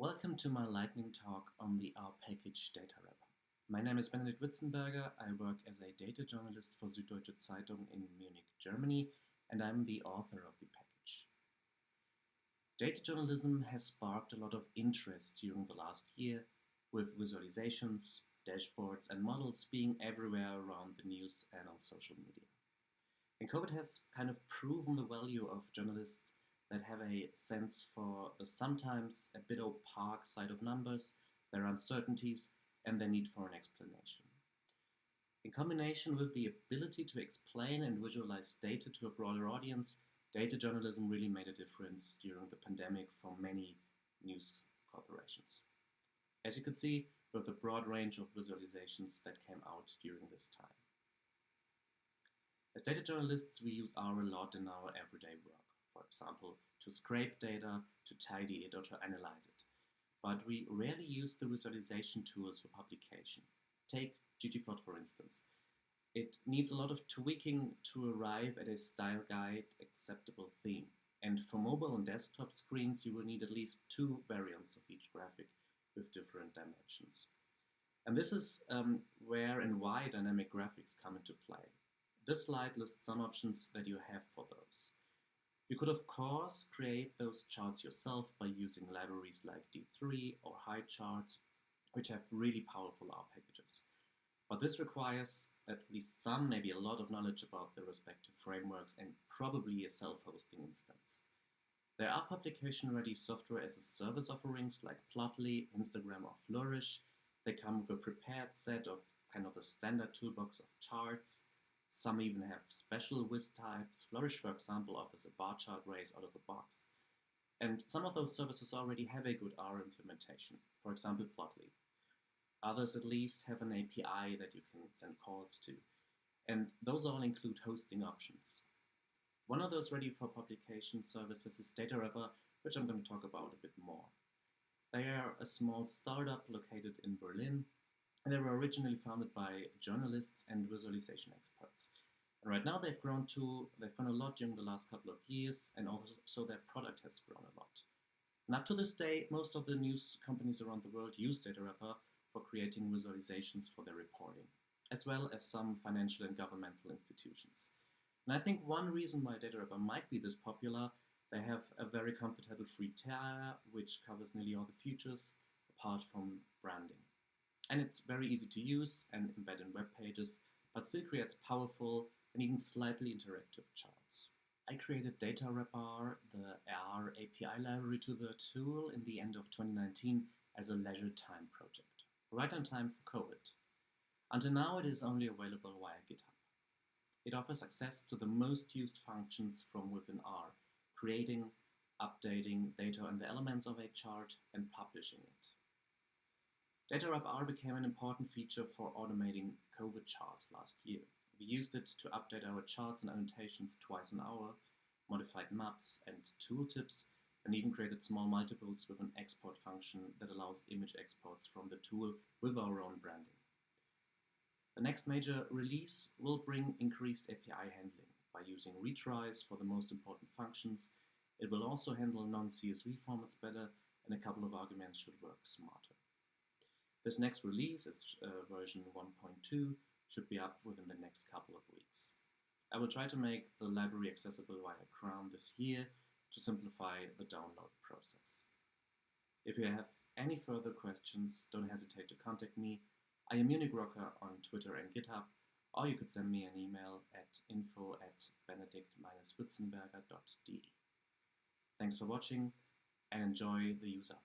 Welcome to my lightning talk on the R package data wrapper. My name is Benedikt Witzenberger. I work as a data journalist for Süddeutsche Zeitung in Munich, Germany, and I'm the author of the package. Data journalism has sparked a lot of interest during the last year, with visualizations, dashboards, and models being everywhere around the news and on social media. And COVID has kind of proven the value of journalists that have a sense for the sometimes a bit opaque side of numbers, their uncertainties, and their need for an explanation. In combination with the ability to explain and visualize data to a broader audience, data journalism really made a difference during the pandemic for many news corporations. As you can see, with the broad range of visualizations that came out during this time. As data journalists, we use R a lot in our everyday work example, to scrape data, to tidy it, or to analyze it. But we rarely use the visualization tools for publication. Take ggplot for instance. It needs a lot of tweaking to arrive at a style guide acceptable theme. And for mobile and desktop screens, you will need at least two variants of each graphic with different dimensions. And this is um, where and why dynamic graphics come into play. This slide lists some options that you have for those. You could of course create those charts yourself by using libraries like D3 or Highcharts, which have really powerful R packages. But this requires at least some, maybe a lot of knowledge about the respective frameworks and probably a self-hosting instance. There are publication-ready software as a service offerings like Plotly, Infogram or Flourish. They come with a prepared set of kind of the standard toolbox of charts, some even have special viz types. Flourish, for example, offers a bar chart race out of the box. And some of those services already have a good R implementation, for example, Plotly. Others at least have an API that you can send calls to. And those all include hosting options. One of those ready for publication services is DataWrapper, which I'm going to talk about a bit more. They are a small startup located in Berlin and they were originally founded by journalists and visualization experts. And right now they've grown to, they've grown a lot during the last couple of years, and also their product has grown a lot. And up to this day, most of the news companies around the world use DataWrapper for creating visualizations for their reporting, as well as some financial and governmental institutions. And I think one reason why DataWrapper might be this popular, they have a very comfortable free tier, which covers nearly all the features, apart from branding and it's very easy to use and embed in web pages, but still creates powerful and even slightly interactive charts. I created DataWrapper, the R API library to the tool in the end of 2019 as a leisure time project, right on time for COVID. Until now it is only available via GitHub. It offers access to the most used functions from within R, creating, updating data and the elements of a chart, and publishing it. DataWrapR became an important feature for automating COVID charts last year. We used it to update our charts and annotations twice an hour, modified maps and tooltips, and even created small multiples with an export function that allows image exports from the tool with our own branding. The next major release will bring increased API handling by using retries for the most important functions. It will also handle non-CSV formats better, and a couple of arguments should work smarter. This next release, uh, version 1.2, should be up within the next couple of weeks. I will try to make the library accessible via CRAN this year to simplify the download process. If you have any further questions, don't hesitate to contact me. I am Munich Rocker on Twitter and GitHub, or you could send me an email at info at benedikt-witzenberger.de. Thanks for watching and enjoy the user